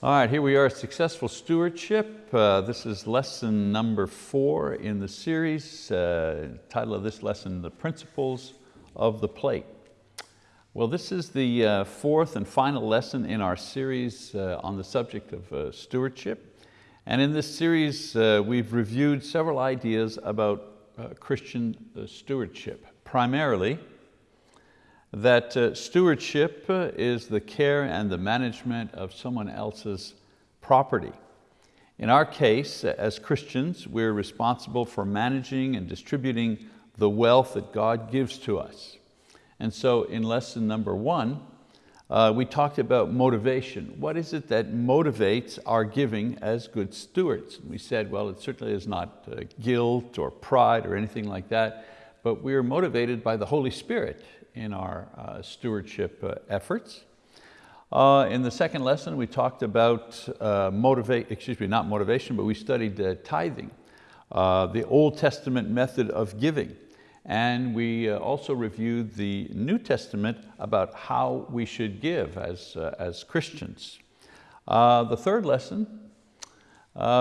All right, here we are, Successful Stewardship. Uh, this is lesson number four in the series. Uh, title of this lesson, The Principles of the Plate. Well, this is the uh, fourth and final lesson in our series uh, on the subject of uh, stewardship. And in this series, uh, we've reviewed several ideas about Christian stewardship. Primarily, that uh, stewardship uh, is the care and the management of someone else's property. In our case, as Christians, we're responsible for managing and distributing the wealth that God gives to us. And so in lesson number one, uh, we talked about motivation. What is it that motivates our giving as good stewards? We said, well, it certainly is not uh, guilt or pride or anything like that, but we're motivated by the Holy Spirit in our uh, stewardship uh, efforts. Uh, in the second lesson, we talked about uh, motivate, excuse me, not motivation, but we studied uh, tithing, uh, the Old Testament method of giving. And we also reviewed the New Testament about how we should give as, as Christians. the third lesson,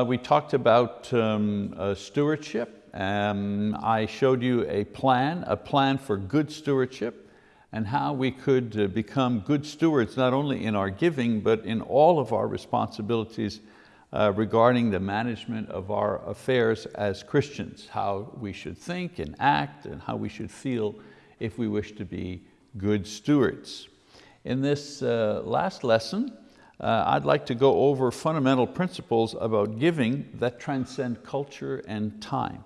we talked about um, stewardship. Um, I showed you a plan, a plan for good stewardship and how we could uh, become good stewards, not only in our giving, but in all of our responsibilities uh, regarding the management of our affairs as Christians, how we should think and act and how we should feel if we wish to be good stewards. In this uh, last lesson, uh, I'd like to go over fundamental principles about giving that transcend culture and time.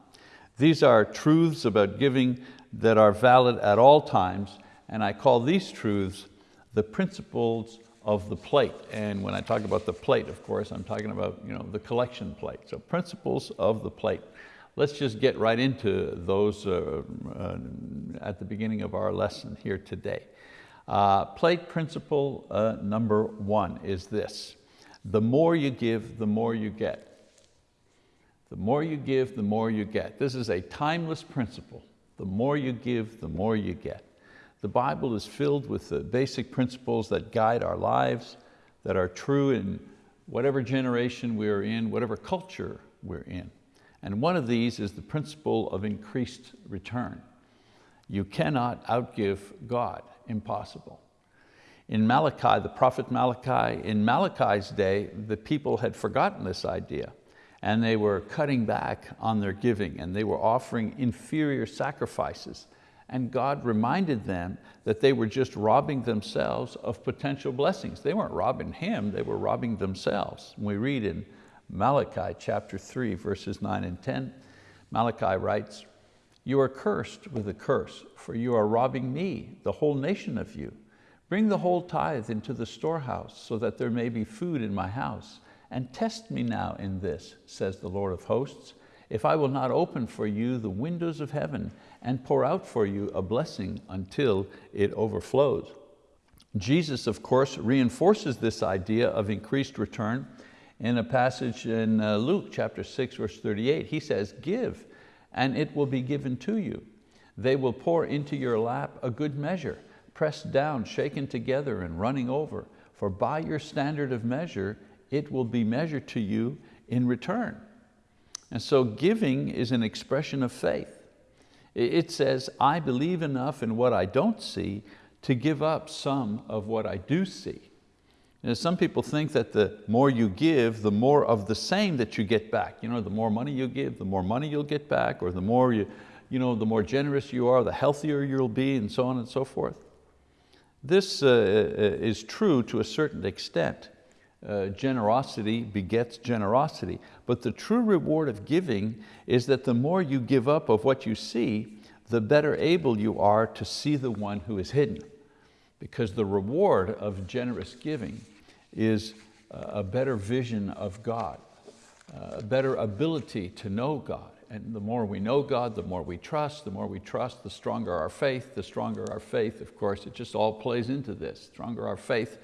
These are truths about giving that are valid at all times and I call these truths the principles of the plate. And when I talk about the plate, of course, I'm talking about you know, the collection plate. So principles of the plate. Let's just get right into those uh, uh, at the beginning of our lesson here today. Uh, plate principle uh, number one is this. The more you give, the more you get. The more you give, the more you get. This is a timeless principle. The more you give, the more you get. The Bible is filled with the basic principles that guide our lives, that are true in whatever generation we are in, whatever culture we're in. And one of these is the principle of increased return. You cannot outgive God, impossible. In Malachi, the prophet Malachi, in Malachi's day, the people had forgotten this idea and they were cutting back on their giving and they were offering inferior sacrifices and God reminded them that they were just robbing themselves of potential blessings. They weren't robbing Him, they were robbing themselves. we read in Malachi chapter three, verses nine and 10, Malachi writes, you are cursed with a curse, for you are robbing me, the whole nation of you. Bring the whole tithe into the storehouse, so that there may be food in my house. And test me now in this, says the Lord of hosts, if I will not open for you the windows of heaven and pour out for you a blessing until it overflows. Jesus, of course, reinforces this idea of increased return in a passage in uh, Luke chapter 6, verse 38. He says, give, and it will be given to you. They will pour into your lap a good measure, pressed down, shaken together, and running over. For by your standard of measure, it will be measured to you in return. And so giving is an expression of faith. It says, I believe enough in what I don't see to give up some of what I do see. You some people think that the more you give, the more of the same that you get back. You know, the more money you give, the more money you'll get back, or the more, you, you know, the more generous you are, the healthier you'll be, and so on and so forth. This uh, uh is true to a certain extent uh, generosity begets generosity. But the true reward of giving is that the more you give up of what you see, the better able you are to see the one who is hidden. Because the reward of generous giving is a better vision of God, a better ability to know God. And the more we know God, the more we trust, the more we trust, the stronger our faith, the stronger our faith, of course, it just all plays into this. The stronger our faith,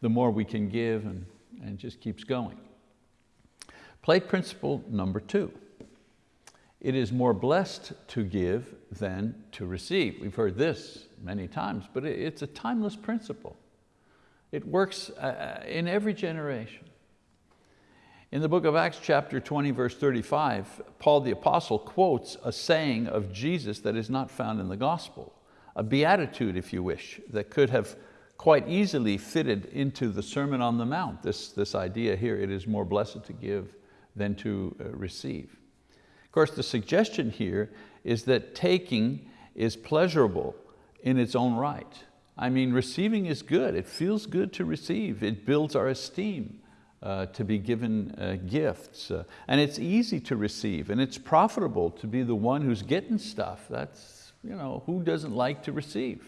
the more we can give and and just keeps going. Plate principle number two. It is more blessed to give than to receive. We've heard this many times, but it's a timeless principle. It works uh, uh, in every generation. In the book of Acts chapter 20 verse 35, Paul the apostle quotes a saying of Jesus that is not found in the gospel, a beatitude if you wish, that could have quite easily fitted into the Sermon on the Mount, this, this idea here, it is more blessed to give than to uh, receive. Of course, the suggestion here is that taking is pleasurable in its own right. I mean, receiving is good. It feels good to receive. It builds our esteem uh, to be given uh, gifts. Uh, and it's easy to receive and it's profitable to be the one who's getting stuff. That's, you know, who doesn't like to receive?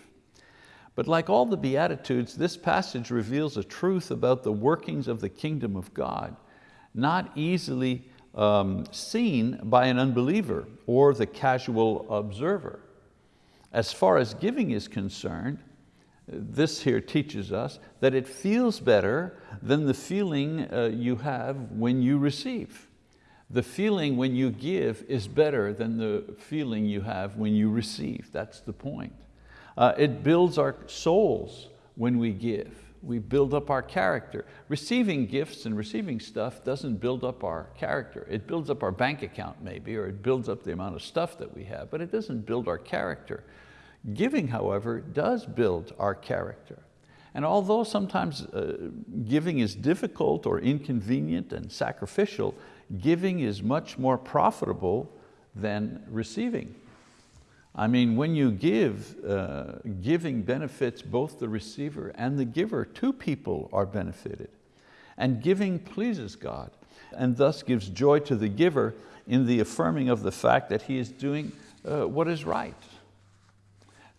But like all the Beatitudes, this passage reveals a truth about the workings of the kingdom of God, not easily um, seen by an unbeliever or the casual observer. As far as giving is concerned, this here teaches us that it feels better than the feeling uh, you have when you receive. The feeling when you give is better than the feeling you have when you receive. That's the point. Uh, it builds our souls when we give. We build up our character. Receiving gifts and receiving stuff doesn't build up our character. It builds up our bank account maybe, or it builds up the amount of stuff that we have, but it doesn't build our character. Giving, however, does build our character. And although sometimes uh, giving is difficult or inconvenient and sacrificial, giving is much more profitable than receiving. I mean, when you give, uh, giving benefits both the receiver and the giver. Two people are benefited. And giving pleases God and thus gives joy to the giver in the affirming of the fact that he is doing uh, what is right.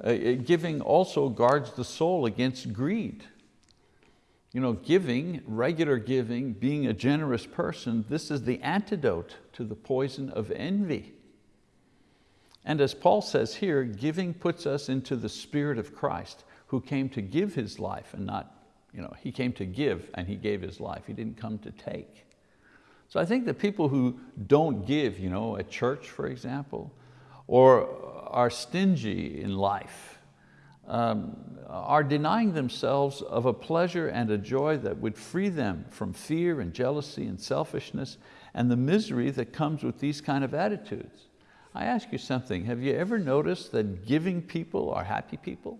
Uh, uh, giving also guards the soul against greed. You know, giving, regular giving, being a generous person, this is the antidote to the poison of envy. And as Paul says here, giving puts us into the spirit of Christ who came to give His life and not, you know, He came to give and He gave His life. He didn't come to take. So I think that people who don't give, you know, at church, for example, or are stingy in life, um, are denying themselves of a pleasure and a joy that would free them from fear and jealousy and selfishness and the misery that comes with these kind of attitudes. I ask you something, have you ever noticed that giving people are happy people?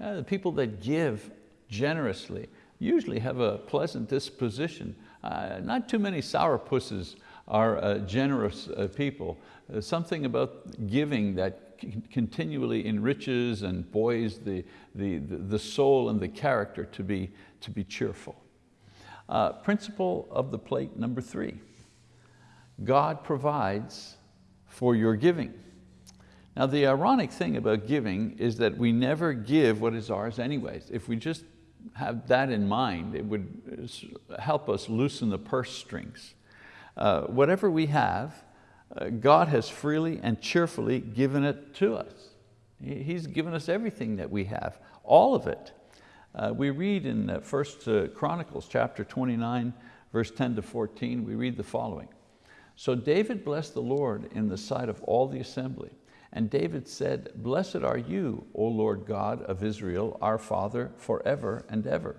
Uh, the people that give generously usually have a pleasant disposition. Uh, not too many sour sourpusses are uh, generous uh, people. Uh, something about giving that continually enriches and buoys the, the, the soul and the character to be, to be cheerful. Uh, principle of the plate number three. God provides for your giving. Now the ironic thing about giving is that we never give what is ours anyways. If we just have that in mind, it would help us loosen the purse strings. Uh, whatever we have, uh, God has freely and cheerfully given it to us. He's given us everything that we have, all of it. Uh, we read in uh, First uh, Chronicles chapter 29, verse 10 to 14, we read the following. So David blessed the Lord in the sight of all the assembly. And David said, Blessed are you, O Lord God of Israel, our Father, forever and ever.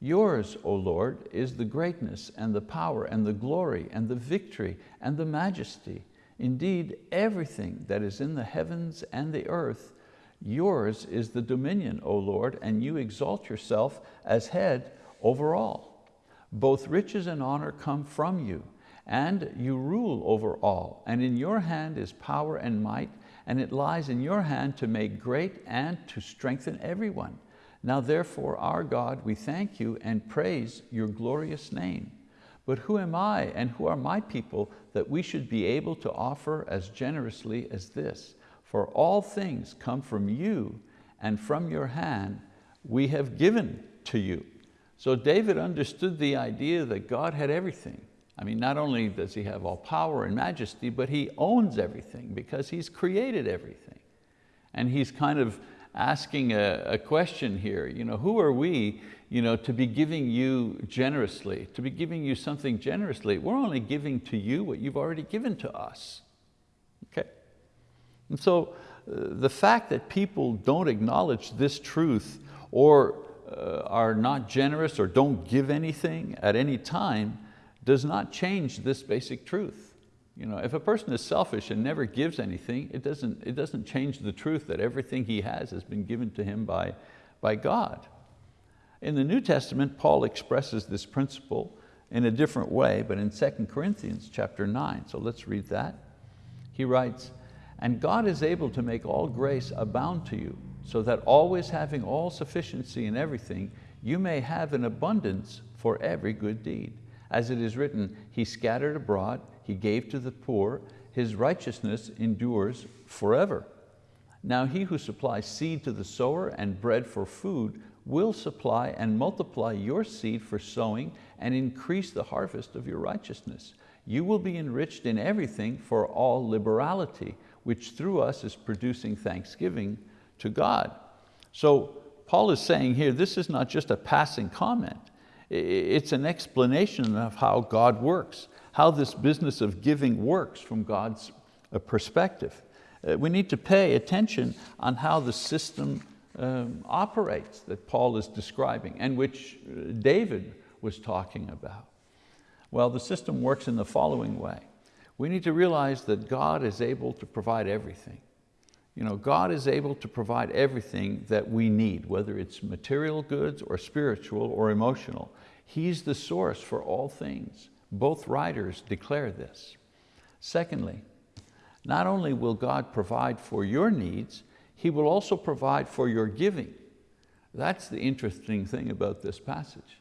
Yours, O Lord, is the greatness and the power and the glory and the victory and the majesty. Indeed, everything that is in the heavens and the earth, yours is the dominion, O Lord, and you exalt yourself as head over all. Both riches and honor come from you, and you rule over all, and in your hand is power and might, and it lies in your hand to make great and to strengthen everyone. Now therefore, our God, we thank you and praise your glorious name. But who am I and who are my people that we should be able to offer as generously as this? For all things come from you and from your hand we have given to you. So David understood the idea that God had everything. I mean, not only does he have all power and majesty, but he owns everything because he's created everything. And he's kind of asking a, a, question here. You know, who are we you know, to be giving you generously, to be giving you something generously? We're only giving to you what you've already given to us. Okay? And so uh, the fact that people don't acknowledge this truth or uh, are not generous or don't give anything at any time does not change this basic truth. You know, if a person is selfish and never gives anything, it doesn't, it doesn't change the truth that everything he has has been given to him by, by God. In the New Testament, Paul expresses this principle in a different way, but in 2 Corinthians chapter 9, so let's read that. He writes, and God is able to make all grace abound to you, so that always having all sufficiency in everything, you may have an abundance for every good deed. As it is written, He scattered abroad, He gave to the poor, His righteousness endures forever. Now he who supplies seed to the sower and bread for food will supply and multiply your seed for sowing and increase the harvest of your righteousness. You will be enriched in everything for all liberality, which through us is producing thanksgiving to God. So Paul is saying here, this is not just a passing comment. It's an explanation of how God works, how this business of giving works from God's uh, perspective. Uh, we need to pay attention on how the system um, operates that Paul is describing and which uh, David was talking about. Well, the system works in the following way. We need to realize that God is able to provide everything. You know, God is able to provide everything that we need, whether it's material goods or spiritual or emotional. He's the source for all things. Both writers declare this. Secondly, not only will God provide for your needs, He will also provide for your giving. That's the interesting thing about this passage.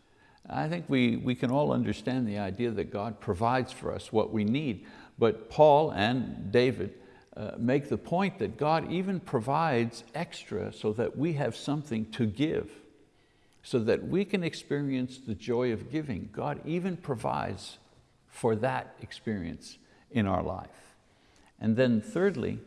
I think we, we can all understand the idea that God provides for us what we need, but Paul and David uh, make the point that God even provides extra so that we have something to give, so that we can experience the joy of giving. God even provides for that experience in our life. And then thirdly,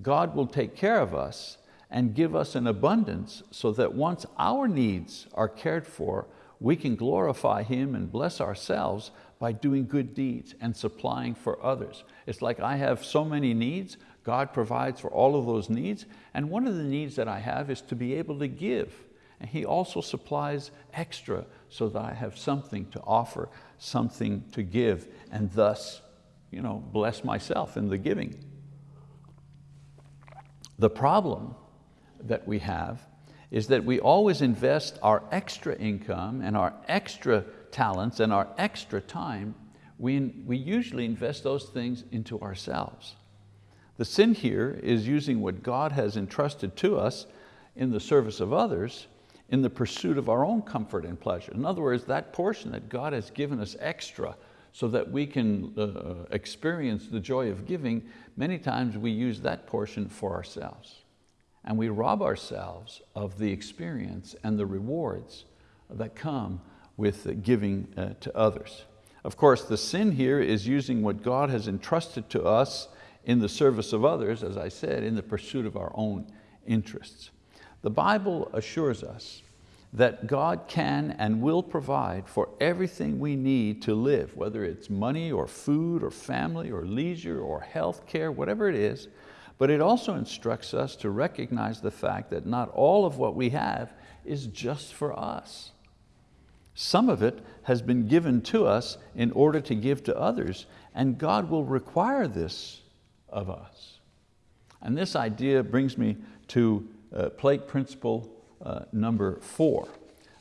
God will take care of us and give us an abundance so that once our needs are cared for, we can glorify Him and bless ourselves by doing good deeds and supplying for others. It's like I have so many needs, God provides for all of those needs, and one of the needs that I have is to be able to give. And He also supplies extra so that I have something to offer, something to give, and thus you know, bless myself in the giving. The problem that we have is that we always invest our extra income and our extra talents and our extra time, we, we usually invest those things into ourselves. The sin here is using what God has entrusted to us in the service of others in the pursuit of our own comfort and pleasure. In other words, that portion that God has given us extra so that we can uh, experience the joy of giving, many times we use that portion for ourselves and we rob ourselves of the experience and the rewards that come with giving uh, to others. Of course, the sin here is using what God has entrusted to us in the service of others, as I said, in the pursuit of our own interests. The Bible assures us that God can and will provide for everything we need to live, whether it's money or food or family or leisure or health care, whatever it is, but it also instructs us to recognize the fact that not all of what we have is just for us. Some of it has been given to us in order to give to others, and God will require this of us. And this idea brings me to uh, plate principle uh, number four.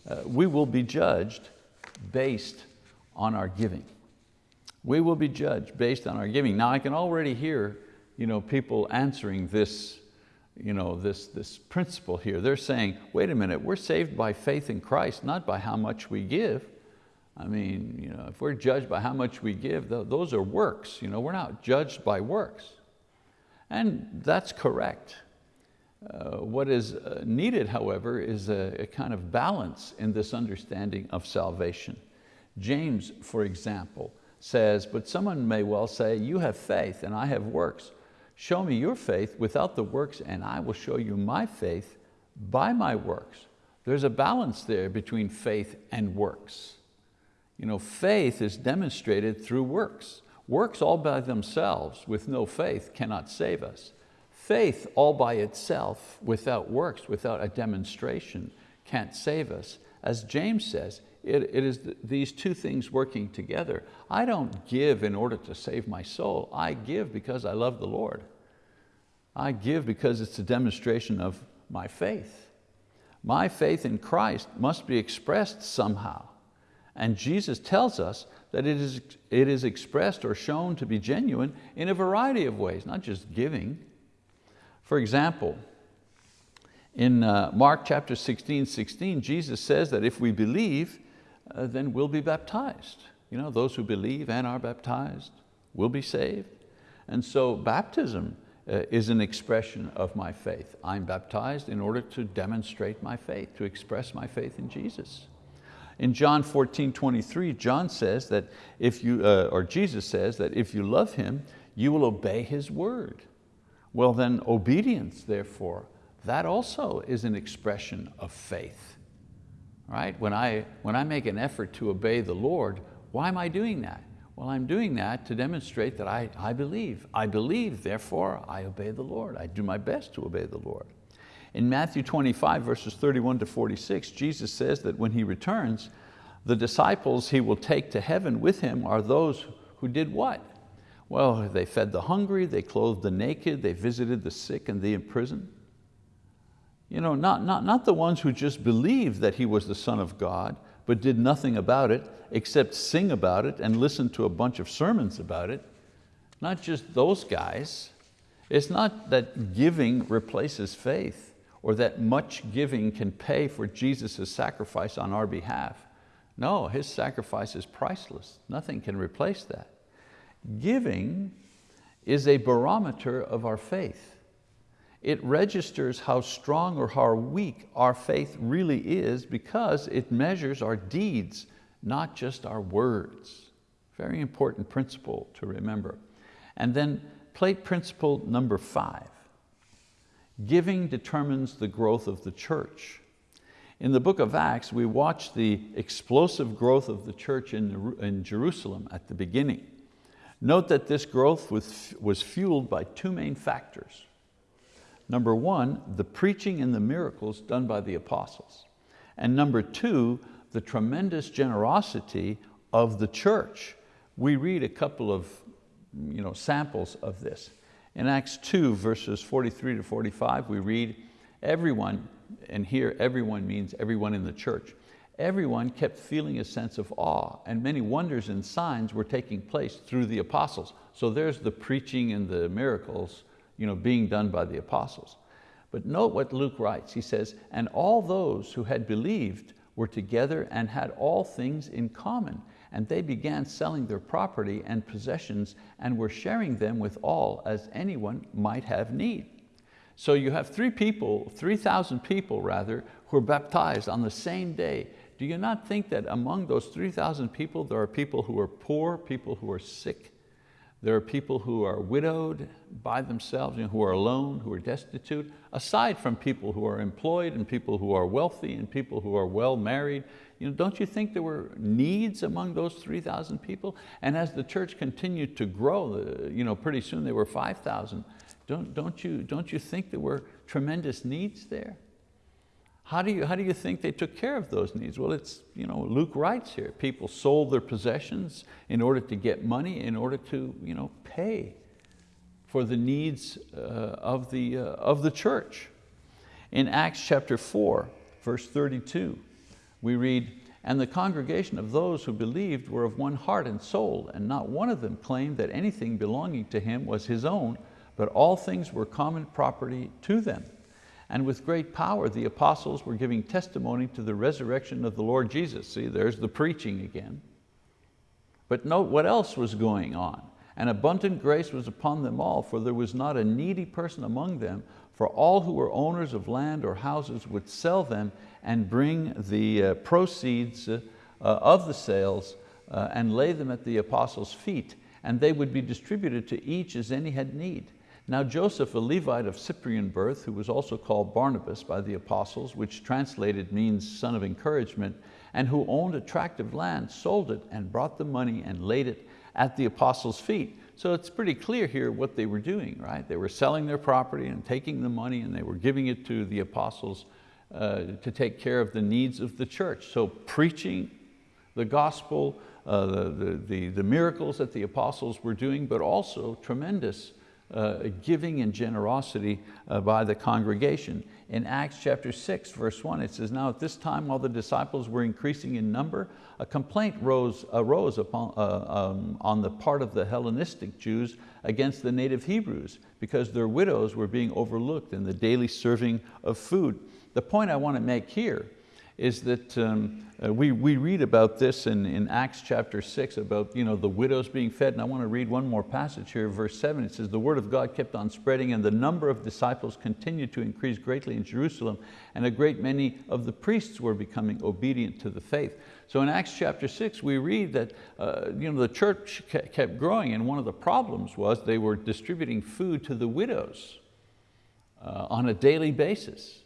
Uh, we will be judged based on our giving. We will be judged based on our giving. Now I can already hear you know, people answering this, you know, this, this principle here. They're saying, wait a minute, we're saved by faith in Christ, not by how much we give. I mean, you know, if we're judged by how much we give, those are works. You know, we're not judged by works. And that's correct. Uh, what is uh, needed, however, is a, a kind of balance in this understanding of salvation. James, for example, says, but someone may well say, you have faith and I have works. Show me your faith without the works and I will show you my faith by my works. There's a balance there between faith and works. You know, faith is demonstrated through works. Works all by themselves with no faith cannot save us. Faith all by itself without works, without a demonstration, can't save us. As James says, it, it is th these two things working together. I don't give in order to save my soul. I give because I love the Lord. I give because it's a demonstration of my faith. My faith in Christ must be expressed somehow. And Jesus tells us that it is, it is expressed or shown to be genuine in a variety of ways, not just giving. For example, in uh, Mark chapter 16, 16, Jesus says that if we believe, uh, then we'll be baptized. You know, those who believe and are baptized will be saved. And so baptism uh, is an expression of my faith. I'm baptized in order to demonstrate my faith, to express my faith in Jesus. In John 14, 23, John says that if you, uh, or Jesus says that if you love Him, you will obey His word. Well then obedience, therefore, that also is an expression of faith. Right? When I, when I make an effort to obey the Lord, why am I doing that? Well, I'm doing that to demonstrate that I, I believe. I believe, therefore I obey the Lord. I do my best to obey the Lord. In Matthew 25, verses 31 to 46, Jesus says that when He returns, the disciples He will take to heaven with Him are those who did what? Well, they fed the hungry, they clothed the naked, they visited the sick and the imprisoned. You know, not, not, not the ones who just believed that He was the Son of God, but did nothing about it except sing about it and listen to a bunch of sermons about it. Not just those guys. It's not that giving replaces faith or that much giving can pay for Jesus' sacrifice on our behalf. No, His sacrifice is priceless. Nothing can replace that. Giving is a barometer of our faith. It registers how strong or how weak our faith really is because it measures our deeds, not just our words. Very important principle to remember. And then plate principle number five. Giving determines the growth of the church. In the book of Acts, we watch the explosive growth of the church in, in Jerusalem at the beginning. Note that this growth was, was fueled by two main factors. Number one, the preaching and the miracles done by the apostles. And number two, the tremendous generosity of the church. We read a couple of you know, samples of this. In Acts 2, verses 43 to 45, we read, everyone, and here everyone means everyone in the church, everyone kept feeling a sense of awe and many wonders and signs were taking place through the apostles. So there's the preaching and the miracles you know, being done by the apostles. But note what Luke writes, he says, and all those who had believed were together and had all things in common and they began selling their property and possessions and were sharing them with all as anyone might have need. So you have three people, 3,000 people rather, who are baptized on the same day. Do you not think that among those 3,000 people, there are people who are poor, people who are sick, there are people who are widowed by themselves, and who are alone, who are destitute, aside from people who are employed and people who are wealthy and people who are well married. You know, don't you think there were needs among those 3,000 people? And as the church continued to grow, uh, you know, pretty soon they were 5,000. Don't, don't, you, don't you think there were tremendous needs there? How do, you, how do you think they took care of those needs? Well, it's, you know, Luke writes here, people sold their possessions in order to get money, in order to you know, pay for the needs uh, of, the, uh, of the church. In Acts chapter 4, verse 32, we read, and the congregation of those who believed were of one heart and soul, and not one of them claimed that anything belonging to him was his own, but all things were common property to them. And with great power, the apostles were giving testimony to the resurrection of the Lord Jesus. See, there's the preaching again. But note what else was going on. And abundant grace was upon them all, for there was not a needy person among them, for all who were owners of land or houses would sell them and bring the uh, proceeds uh, of the sales uh, and lay them at the apostles' feet, and they would be distributed to each as any had need. Now Joseph, a Levite of Cyprian birth, who was also called Barnabas by the apostles, which translated means son of encouragement, and who owned a tract of land, sold it and brought the money and laid it at the apostles' feet. So it's pretty clear here what they were doing, right? They were selling their property and taking the money and they were giving it to the apostles uh, to take care of the needs of the church. So preaching The gospel, uh, the, the, the, the miracles that the apostles were doing, but also tremendous uh, giving and generosity uh, by the congregation. In Acts chapter 6, verse 1, it says, Now at this time, while the disciples were increasing in number, a complaint rose, arose upon, uh, um, on the part of the Hellenistic Jews against the native Hebrews because their widows were being overlooked in the daily serving of food. The point I want to make here is that um, uh, we, we read about this in, in Acts chapter six about you know, the widows being fed, and I want to read one more passage here, verse seven. It says, the word of God kept on spreading and the number of disciples continued to increase greatly in Jerusalem, and a great many of the priests were becoming obedient to the faith. So in Acts chapter six, we read that uh, you know, the church kept growing, and one of the problems was they were distributing food to the widows uh, on a daily basis.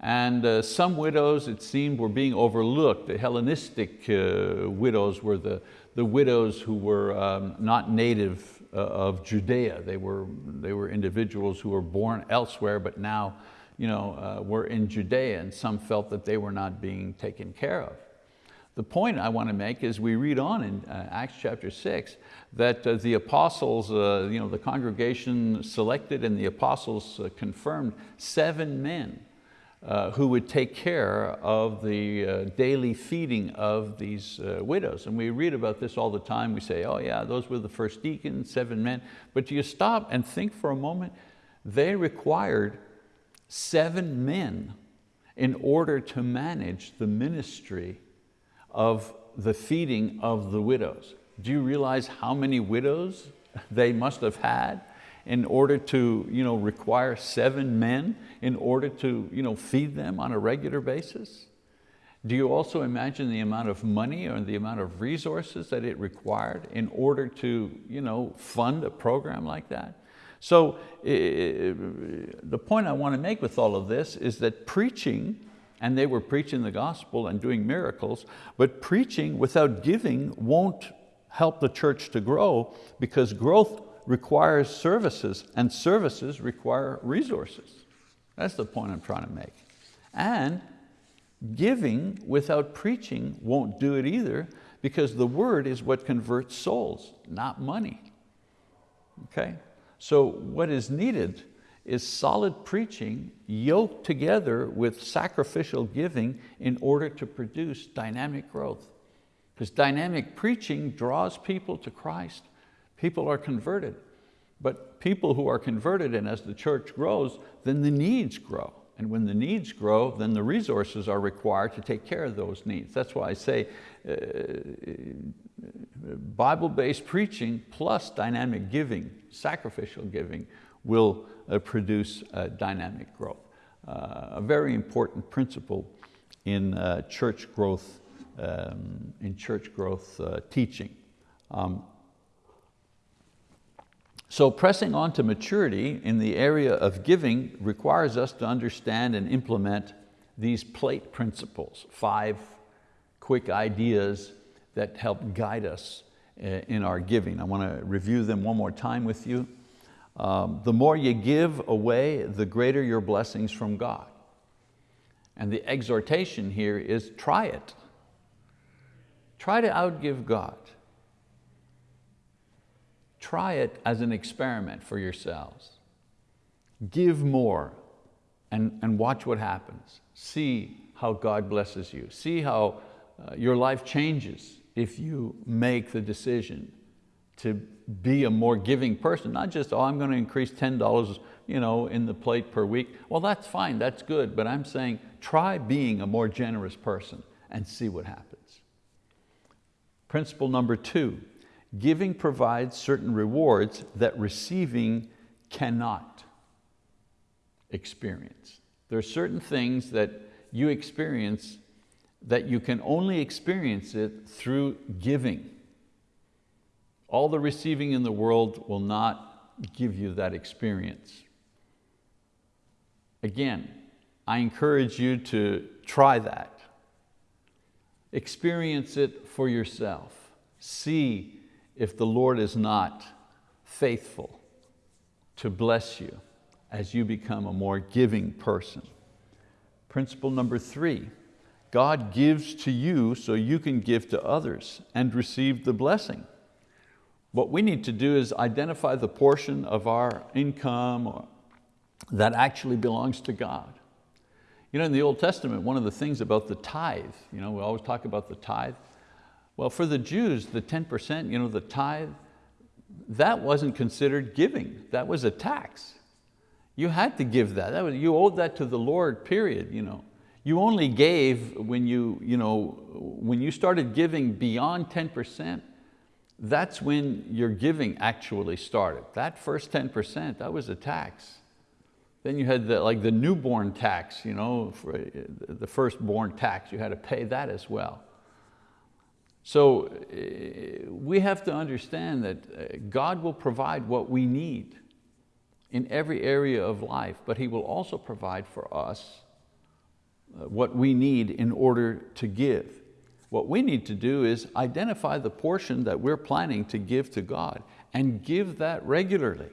And uh, some widows, it seemed, were being overlooked. The Hellenistic uh, widows were the, the widows who were um, not native uh, of Judea. They were, they were individuals who were born elsewhere, but now you know, uh, were in Judea, and some felt that they were not being taken care of. The point I want to make is we read on in uh, Acts chapter six that uh, the apostles, you know, the congregation selected and the apostles confirmed seven men uh, who would take care of the uh, daily feeding of these uh, widows. And we read about this all the time. We say, oh yeah, those were the first deacons, seven men. But do you stop and think for a moment, they required seven men in order to manage the ministry of the feeding of the widows. Do you realize how many widows they must have had? In order to you know, require seven men in order to you know, feed them on a regular basis? Do you also imagine the amount of money or the amount of resources that it required in order to you know, fund a program like that? So the point I want to make with all of this is that preaching, and they were preaching the gospel and doing miracles, but preaching without giving won't help the church to grow because growth requires services and services require resources. That's the point I'm trying to make. And giving without preaching won't do it either because the word is what converts souls, not money. Okay? So what is needed is solid preaching yoked together with sacrificial giving in order to produce dynamic growth. Because dynamic preaching draws people to Christ people are converted. But people who are converted and as the church grows, then the needs grow. And when the needs grow, then the resources are required to take care of those needs. That's why I say uh, Bible-based preaching plus dynamic giving, sacrificial giving, will uh, produce uh, dynamic growth. Uh, a very important principle in uh, church growth, um, in church growth uh, teaching. Um, so pressing on to maturity in the area of giving requires us to understand and implement these plate principles, five quick ideas that help guide us eh, in our giving. I want to review them one more time with you. Um, the more you give away, the greater your blessings from God. And the exhortation here is try it. Try to outgive God. Try it as an experiment for yourselves. Give more and, and watch what happens. See how God blesses you. See how uh, your life changes if you make the decision to be a more giving person, not just, oh, I'm going to increase $10 you know, in the plate per week. Well, that's fine, that's good, but I'm saying try being a more generous person and see what happens. Principle number two, Giving provides certain rewards that receiving cannot experience. There are certain things that you experience that you can only experience it through giving. All the receiving in the world will not give you that experience. Again, I encourage you to try that. Experience it for yourself. See if the Lord is not faithful to bless you as you become a more giving person. Principle number three, God gives to you so you can give to others and receive the blessing. What we need to do is identify the portion of our income that actually belongs to God. You know, in the Old Testament, one of the things about the tithe, you know, we always talk about the tithe. Well, for the Jews, the 10%, you know, the tithe, that wasn't considered giving. That was a tax. You had to give that. that was, you owed that to the Lord, period. You, know. you only gave when you, you know, when you started giving beyond 10%, that's when your giving actually started. That first 10%, that was a tax. Then you had the, like the newborn tax, you know, for the firstborn tax, you had to pay that as well. So eh, we have to understand that eh, God will provide what we need in every area of life, but He will also provide for us uh, what we need in order to give. What we need to do is identify the portion that we're planning to give to God and give that regularly.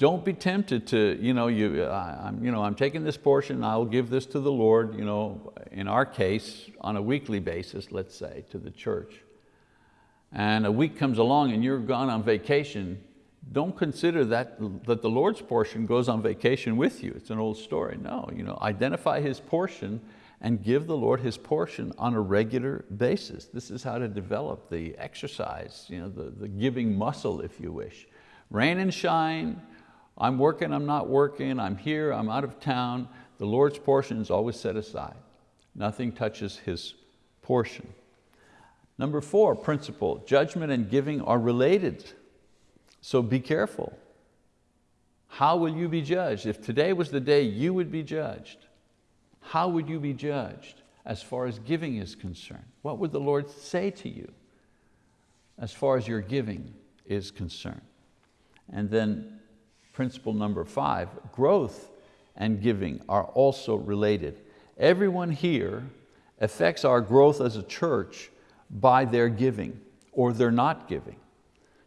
Don't be tempted to, you know, you, I'm, you know, I'm taking this portion, I'll give this to the Lord, you know, in our case, on a weekly basis, let's say, to the church. And a week comes along and you're gone on vacation, don't consider that, that the Lord's portion goes on vacation with you. It's an old story. No, you know, identify His portion and give the Lord His portion on a regular basis. This is how to develop the exercise, you know, the, the giving muscle, if you wish. Rain and shine, I'm working, I'm not working, I'm here, I'm out of town. The Lord's portion is always set aside. Nothing touches His portion. Number four, principle, judgment and giving are related. So be careful. How will you be judged? If today was the day you would be judged, how would you be judged as far as giving is concerned? What would the Lord say to you as far as your giving is concerned? And then principle number five, growth and giving are also related. Everyone here affects our growth as a church by their giving or their not giving.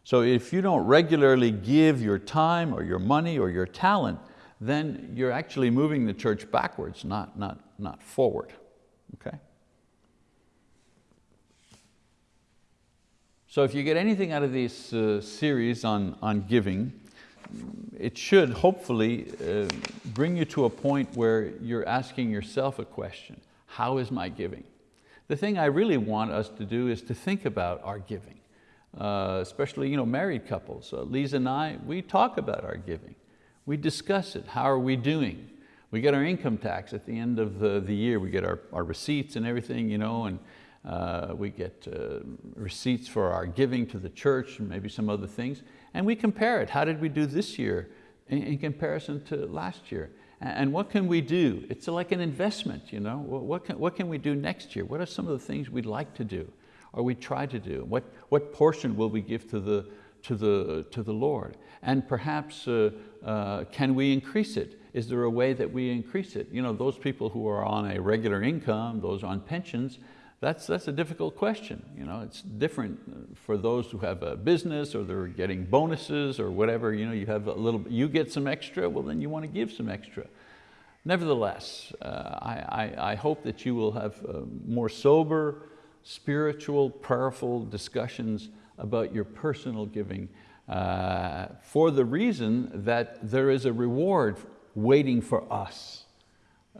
So if you don't regularly give your time or your money or your talent, then you're actually moving the church backwards, not, not, not forward, okay? So if you get anything out of this uh, series on, on giving, it should hopefully uh, bring you to a point where you're asking yourself a question, how is my giving? The thing I really want us to do is to think about our giving uh, especially you know, married couples. Uh, Lisa and I, we talk about our giving. We discuss it, how are we doing? We get our income tax at the end of the, the year, we get our, our receipts and everything, you know, and uh, we get uh, receipts for our giving to the church and maybe some other things, and we compare it. How did we do this year in, comparison to last year? And what can we do? It's like an investment, you know? What can, what can we do next year? What are some of the things we'd like to do? or we try to do? What, what portion will we give to the, to the, to the Lord? And perhaps uh, uh, can we increase it? Is there a way that we increase it? You know, those people who are on a regular income, those on pensions, that's, that's a difficult question. You know, it's different for those who have a business or they're getting bonuses or whatever. You know, you have a little, you get some extra, well then you want to give some extra. Nevertheless, uh, I, I, I, hope that you will have uh, more sober, spiritual, prayerful discussions about your personal giving uh, for the reason that there is a reward waiting for us,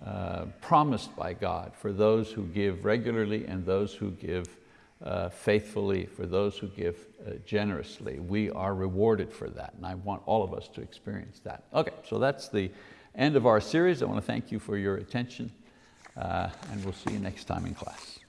uh, promised by God for those who give regularly and those who give uh, faithfully, for those who give uh, generously. We are rewarded for that and I want all of us to experience that. Okay, so that's the end of our series. I want to thank you for your attention uh, and we'll see you next time in class.